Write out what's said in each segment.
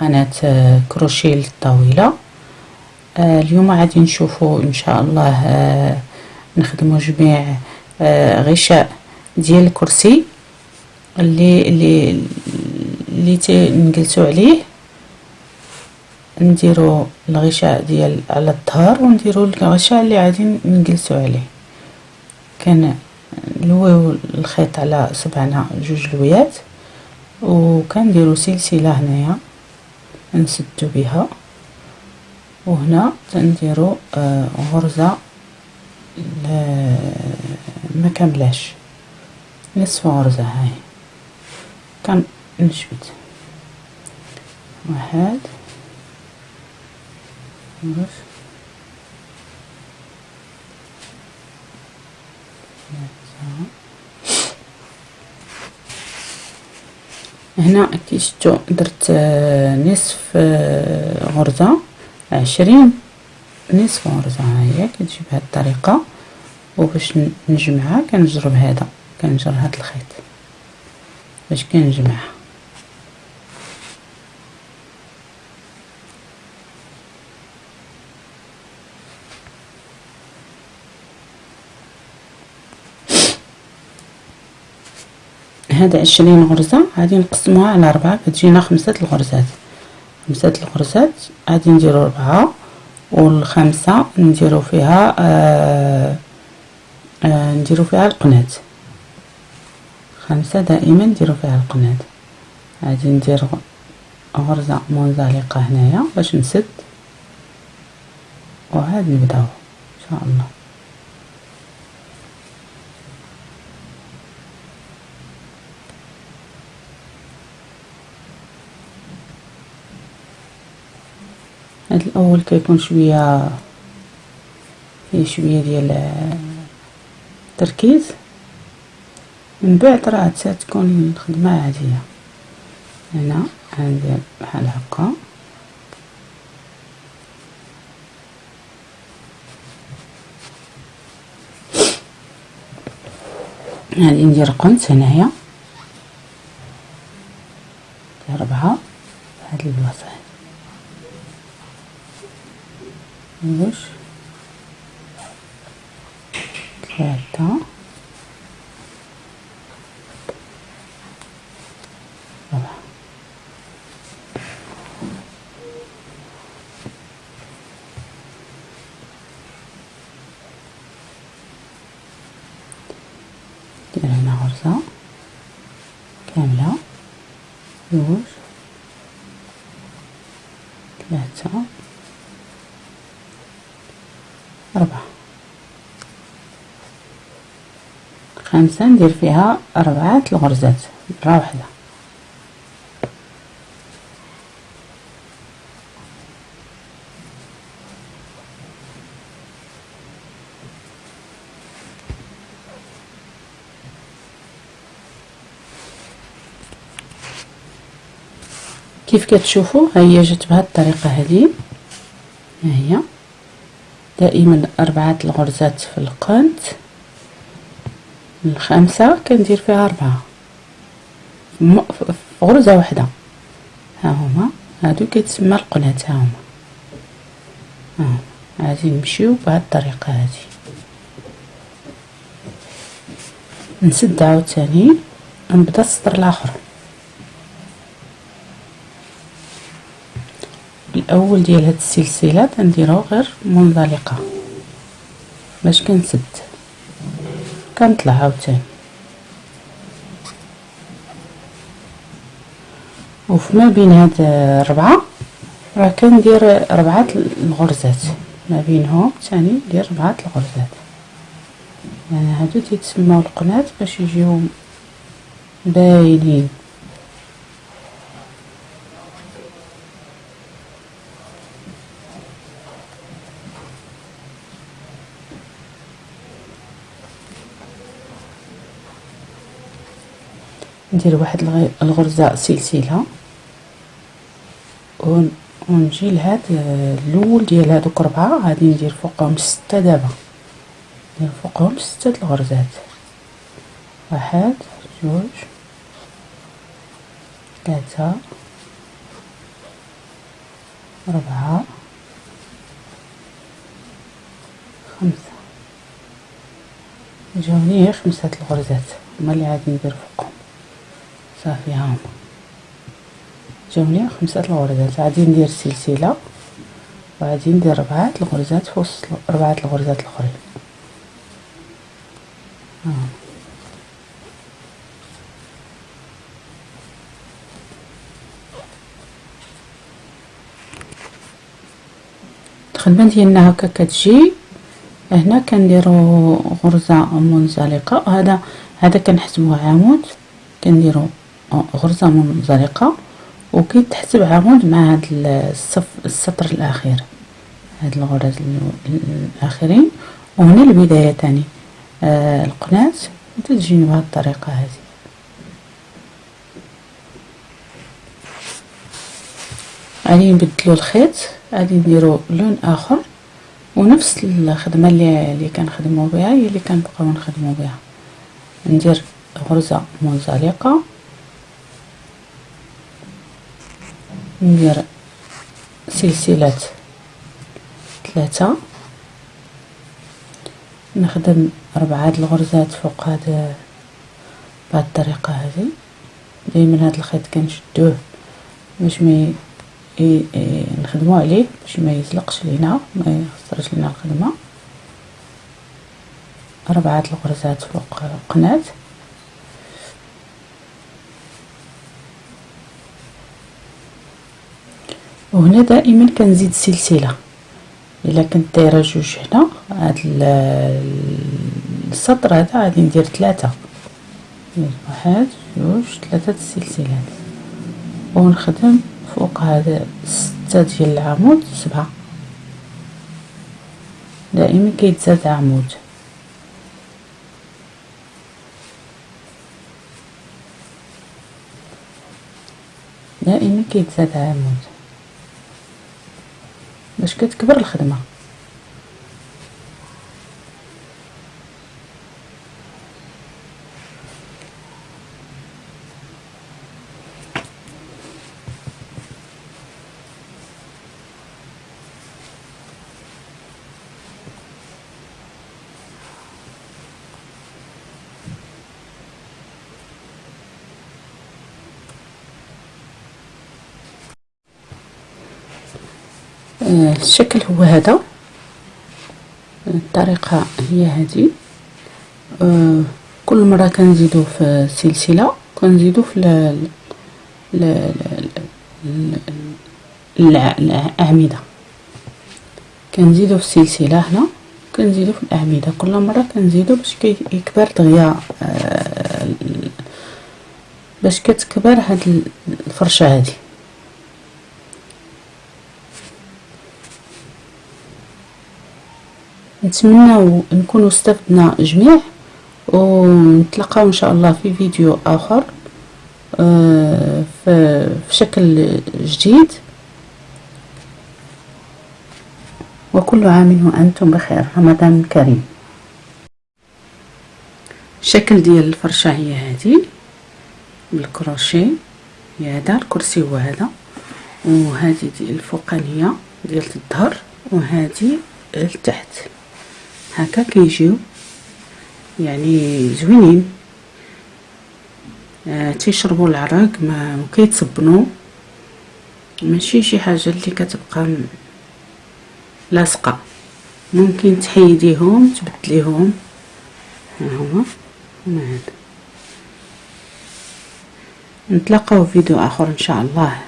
قناة آه، كروشيه للطاولة. آه، اليوم غادي نشوفوا إن شاء الله آه، نخدموا جميع غشاء ديال الكرسي اللي اللي اللي نجلسوا عليه. نديروا الغشاء ديال على الظهر ونديروا الغشاء اللي غادي نجلسوا عليه. كنلويو الخيط على صبعنا جوج لويات. وكنديروا سلسلة هنايا. نسدو بها. وهنا تنديروا آه غرزة ما كاملاش نصف غرزة هاي. كنجبد واحد. بس هنا كي شفتوا درت نصف غرزة عشرين نصف غرزة هاهي كتجي بهاد الطريقة. وباش نجمعها كنجرب هذا كنجر هاد الخيط باش كنجمعها. هاد عشرين غرزة غادي نقسموها على ربعة كتجينا خمسة الغرزات. خمسة الغرزات غادي نديرو ربعة والخامسة نديرو فيها آه آه نديرو فيها القناة. خمسة دائما نديرو فيها القناة. غادي ندير غرزة منزلقة هنايا باش نسد. وعاد نبداو إن شاء الله. هاد الأول كيكون شوية فيه شوية ديال التركيز. من بعد راه تكون الخدمة عادية. هنا غندير بحال هكا. غادي ندير قنت هنايا ربعة هاد البلاصه واش ثلاثة ربعة ندير هنا غرزة كاملة جوج ثلاثة أربعة. خمسة ندير فيها أربعة الغرزات مرة واحدة كيف كتشوفوا؟ هي جات بهذه الطريقة هذه. ها هي. دائما أربعة الغرزات في القنت الخامسة كندير فيها أربعة. في غرزة واحدة. ها هما. هادو كيتسمى القنات ها هما. ها غادي نمشيو بهاد الطريقة هادي. نسد عاوتاني. نبدا السطر الآخر. الأول ديال هاد السلسلة تنديرو غير منزلقة باش كنسد. كنطلع عاوتاني. وفما بين هاد الربعة راه كندير ربعة الغرزات. ما بينهم ثاني ندير ربعة الغرزات. يعني هادو تيتسموا القنات باش يجيو باينين. ندير واحد الغرزة سلسلة. ونجي لهاد الأول ديال هادوك ربعة غادي ندير فوقهم ستة دابا. ندير فوقهم ستة الغرزات. واحد جوج ثلاثة أربعة خمسة. جاوني خمسة الغرزات. هما اللي غادي ندير فوقهم. صافي ها. هما جاوني خمسة الغرزات. غادي ندير سلسلة وغادي ندير ربعة الغرزات في وسط ربعة الغرزات الأخرين. ها. الخدمة ديالنا هكا كتجي. هنا كنديرو غرزة منزلقة. هذا هذا كنحسبوه عمود. كنديرو غرزة منزلقه وكيتحسب عمود مع هاد الصف السطر الأخير هاد الغرز الاخرين وهنا البداية تاني آه القناة تجيني بهاد الطريقة هذه. غادي نبدلو الخيط غادي نديرو لون آخر. ونفس الخدمة اللي اللي كنخدمو بها هي اللي كنبقاو نخدمو بها. ندير غرزة منزلقه ندير سلسلة ثلاثة. نخدم ربعة الغرزات فوق هذا بهذه الطريقة هذه. دائما هذا الخيط كنشدوه باش ما نخدمو عليه باش ما يزلقش لينا ما يخسرش لينا الخدمة. ربعة الغرزات فوق قناة. وهنا دائما كنزيد سلسلة. إلا كنت دايرة جوج هنا هاد السطر هذا غادي ندير ثلاثة واحد جوج ثلاثة السلسلات ونخدم فوق هذا ستة ديال العمود سبعة. دائما كيتزاد عمود. دائما كيتزاد عمود. باش كتكبر الخدمة. الشكل هو هذا. الطريقة هي هذه. آه، كل مرة كنزيدو في سلسلة كنزيدو في الأعمدة. كنزيدو في السلسلة هنا كنزيدو في الأعمدة. كل مرة كنزيدو باش كيكبر دغيا آه، باش كتكبر هاد الفرشة هذه نتمنى نكونوا استفدنا جميع ونتلقاو إن شاء الله في فيديو آخر آه، في شكل جديد. وكل عام وأنتم بخير رمضان كريم. الشكل ديال الفرشة هي هذه بالكروشيه هي هذا الكرسي هو هذا وهذه ديال الفوقانية ديال الظهر وهذه لتحت. هكا كيجيو يعني زوينين. آه تيشربوا العرق ما كيتصبنوا ماشي شي حاجة اللي كتبقى لاصقة. ممكن تحيديهم تبدليهم. ها هما؟ هما هذا. نتلاقاو في فيديو آخر إن شاء الله.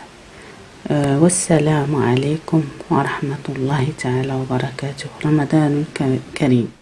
والسلام عليكم ورحمة الله تعالى وبركاته. رمضان كريم.